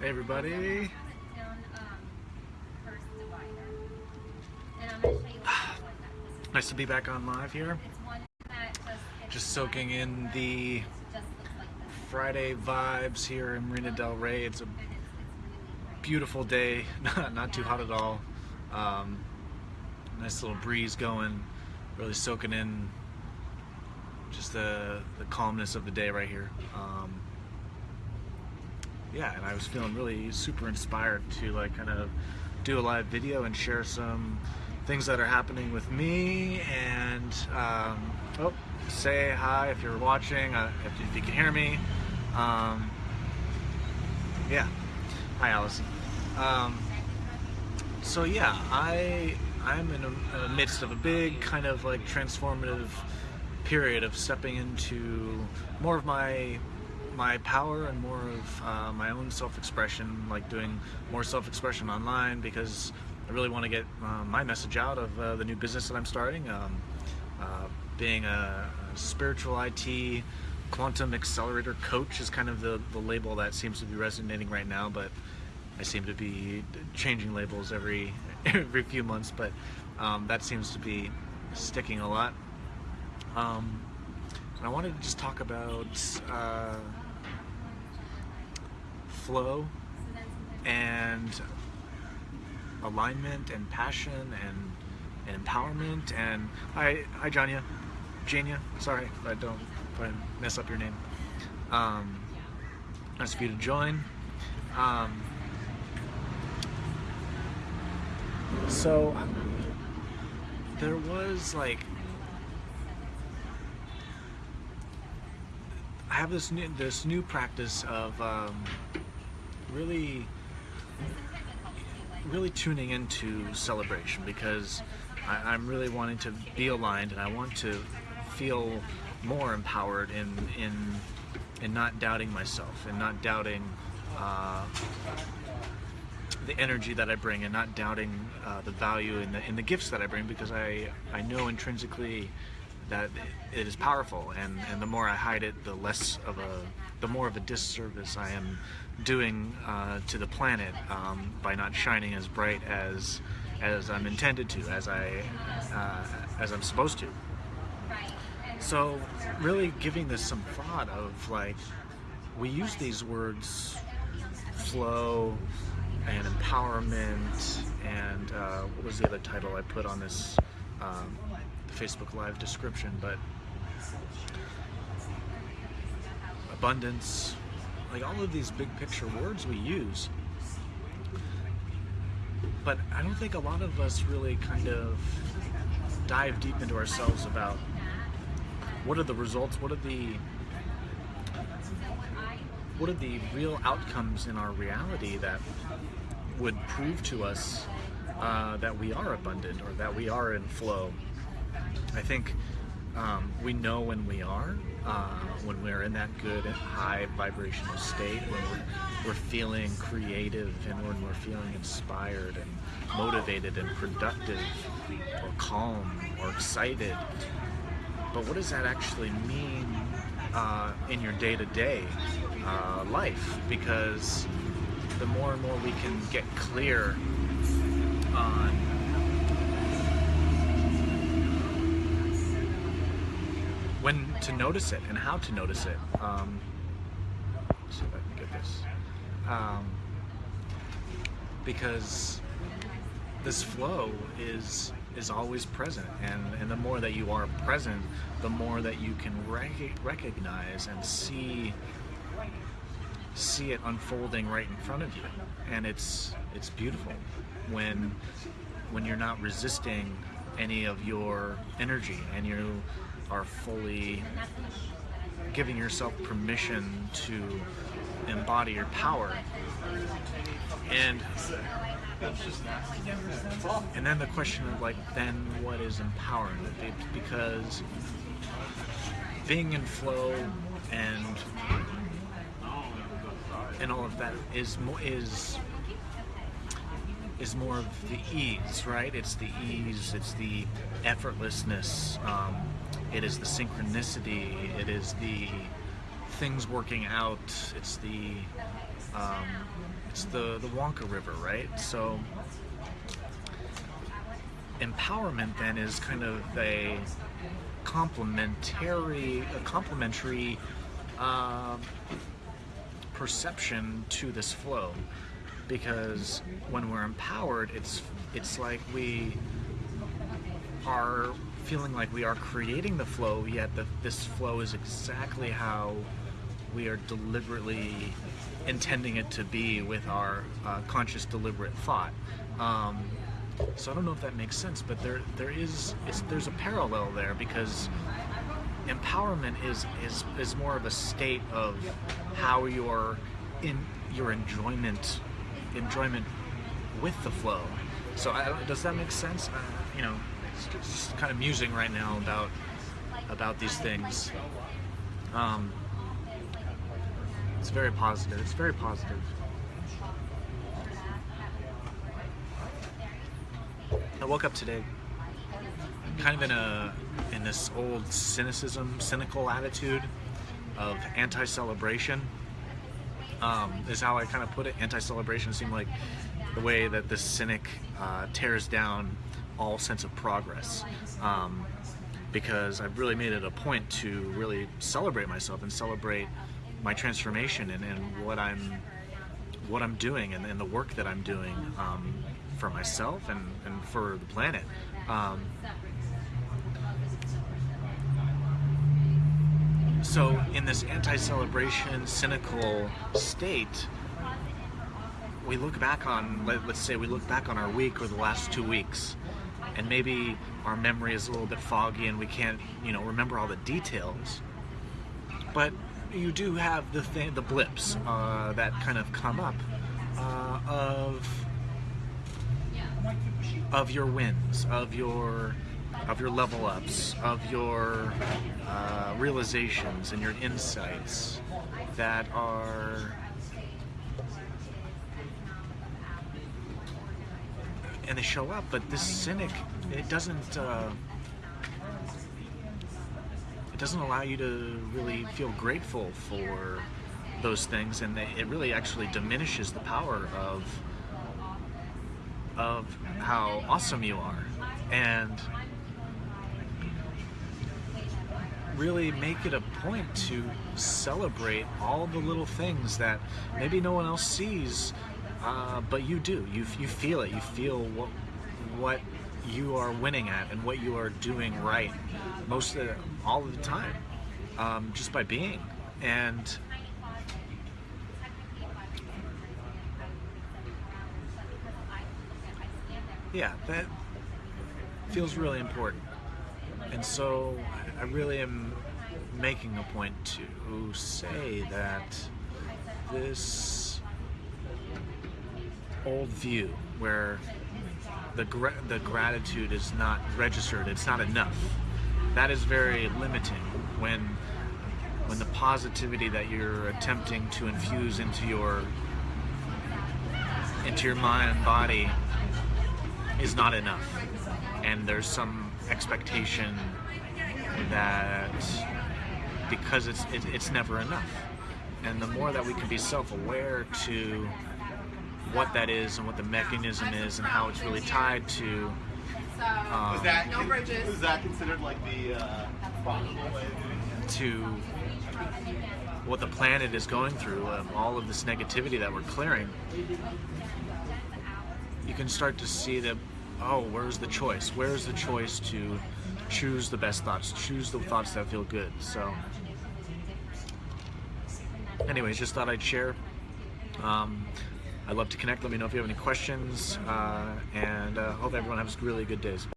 Hey everybody. Um, first divider. And I'm gonna show you what it looks like. This is- Nice to be back on live here. It's one that just. soaking in the Just looks like this. Friday vibes here in Marina Del Rey. It's a And it's, it's really great. beautiful day, not, not too hot at all. Um, nice little breeze going, really soaking in just the, the calmness of the day right here. Um, yeah, and I was feeling really super inspired to like kind of do a live video and share some things that are happening with me and um, oh, say hi if you're watching, uh, if, if you can hear me. Um, yeah, hi Allison. Um, so yeah, I I'm in the midst of a big kind of like transformative period of stepping into more of my my power and more of uh, my own self-expression, like doing more self-expression online because I really want to get uh, my message out of uh, the new business that I'm starting. Um, uh, being a, spiritual IT quantum accelerator coach is kind of the, the label that seems to be resonating right now, but I seem to be changing labels every every few months, but um, that seems to be sticking a lot. Um, and I wanted to just talk about uh, flow and alignment and passion and, and empowerment. And hi hi Janya. Jania sorry I don't I mess up your name. Um, nice for you to join. Um, so there was like I have this new this new practice of um, really really tuning into celebration because I, I'm really wanting to be aligned and I want to feel more empowered in in in not doubting myself and not doubting uh, the energy that I bring and not doubting uh, the value and the in the gifts that I bring because I I know intrinsically that it is powerful and and the more I hide it the less of a the more of a disservice I am doing uh, to the planet um, by not shining as bright as as I'm intended to as I uh, as I'm supposed to. So really giving this some thought of like we use these words flow and empowerment and uh, what was the other title I put on this um, Facebook Live description, but abundance, like all of these big picture words we use. But I don't think a lot of us really kind of dive deep into ourselves about what are the results, what are the what are the real outcomes in our reality that would prove to us uh, that we are abundant or that we are in flow. I think um, we know when we are, uh, when we're in that good high vibrational state, when we're, we're feeling creative and when we're feeling inspired and motivated and productive or calm or excited. But what does that actually mean uh, in your day-to-day uh, life? Because the more and more we can get clear on when to notice it and how to notice it. Um, see if I can get this. Um, because this flow is is always present and, and the more that you are present the more that you can rec recognize and see see it unfolding right in front of you and it's it's beautiful when when you're not resisting any of your energy and you are fully giving yourself permission to embody your power and and then the question of like then what is empowering because being in flow and and all of that is is is more of the ease, right? It's the ease, it's the effortlessness, um, it is the synchronicity, it is the things working out. It's the um, it's the the Wonka River, right? So empowerment then is kind of a complementary a complementary um, perception to this flow because when we're empowered it's it's like we are feeling like we are creating the flow yet the, this flow is exactly how we are deliberately intending it to be with our uh, conscious deliberate thought um, so I don't know if that makes sense but there there is there's a parallel there because empowerment is is is more of a state of how your in your enjoyment enjoyment with the flow. So I, does that make sense? Uh, you know, just kind of musing right now about about these things. Um, it's very positive. It's very positive. I woke up today kind of in a in this old cynicism, cynical attitude of anti-celebration. Um, is how I kind of put it. Anti-celebration seemed like the way that the cynic uh, tears down all sense of progress. Um, because I've really made it a point to really celebrate myself and celebrate my transformation and, and what I'm what I'm doing and, and the work that I'm doing um, for myself and, and for the planet. Um, so in this anti-celebration cynical state we look back on let, let's say we look back on our week or the last two weeks and maybe our memory is a little bit foggy and we can't you know remember all the details. But you do have the thing the blips uh, that kind of come up uh, of of your wins of your of your level ups of your uh, realizations and your insights that are and they show up but this cynic it doesn't uh, it doesn't allow you to really feel grateful for those things and they, it really actually diminishes the power of of how awesome you are. And really make it a point to celebrate all the little things that maybe no one else sees uh, but you do. You, you feel it. You feel what what you are winning at and what you are doing right most of all of the time um, just by being. And yeah that feels really important. And so I really am making a point to say that this old view where the gra- the gratitude is not registered, it's not enough. That is very limiting when when the positivity that you're attempting to infuse into your into your mind and body is not enough. And there's some expectation that because it's it, it's never enough and the more that we can be self-aware to what that is and what the mechanism is and how it's really tied to um, Was that No bridges. Was that considered like the uh, way of doing it? to what the planet is going through um, all of this negativity that we're clearing you can start to see that oh where's the choice where's the choice to choose the best thoughts choose the thoughts that feel good so anyways just thought i'd share um, i'd love to connect. Let me know if you have any questions uh, and uh, hope everyone has really good days